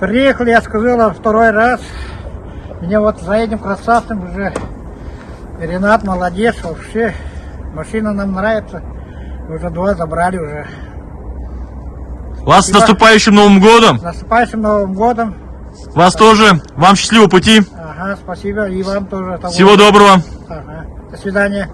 Приехали, я сказала, второй раз. Мне вот за этим красавцем уже Ренат молодец вообще. Машина нам нравится. Уже два забрали уже. Вас с наступающим Новым годом! С наступающим Новым годом. Вас тоже! Вам счастливого пути! Ага, спасибо. И вам тоже. того. Всего доброго! Ага. До свидания.